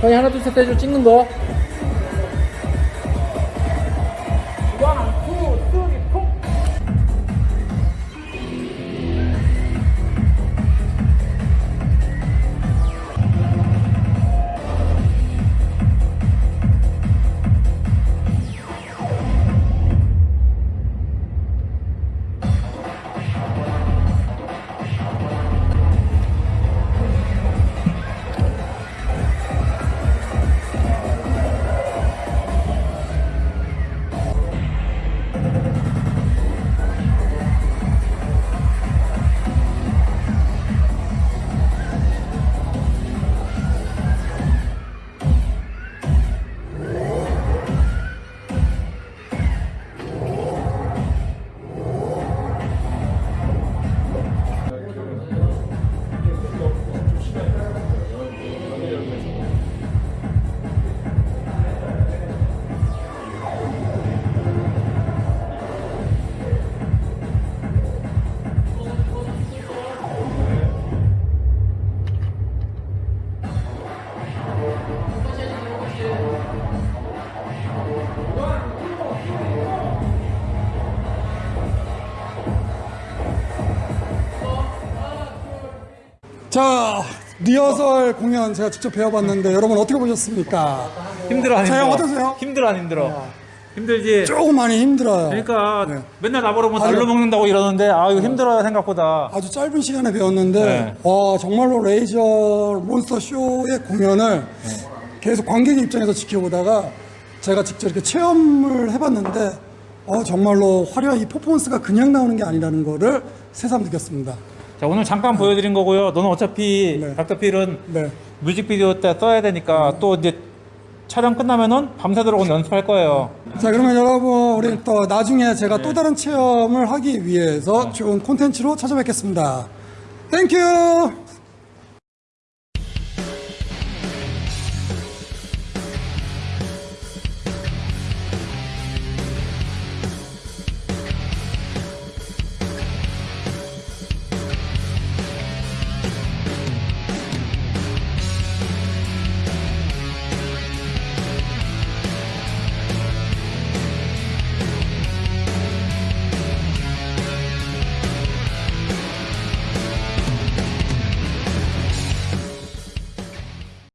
저희 하나 둘셋 해줘 찍는 거. 자 리허설 공연 제가 직접 배워봤는데 여러분 어떻게 보셨습니까? 힘들어 안 자, 힘들어? 형 어떠세요? 힘들어 안 힘들어? 힘들지. 조금 많이 힘들어요. 그러니까 네. 맨날 나보러 뭐 날로 먹는다고 이러는데 아 이거 힘들어요 생각보다. 아주 짧은 시간에 배웠는데 네. 와 정말로 레이저 몬스터 쇼의 공연을 계속 관객 입장에서 지켜보다가 제가 직접 이렇게 체험을 해봤는데 어, 정말로 화려한 이 퍼포먼스가 그냥 나오는 게 아니라는 거를 새삼 느꼈습니다. 자 오늘 잠깐 보여드린 거고요. 너는 어차피 네. 닥터필은 네. 뮤직비디오 때 써야 되니까 또 이제 촬영 끝나면은 밤새도록 연습할 거예요. 자 그러면 여러분 우리 또 나중에 제가 또 다른 체험을 하기 위해서 좋은 콘텐츠로 찾아뵙겠습니다. Thank you!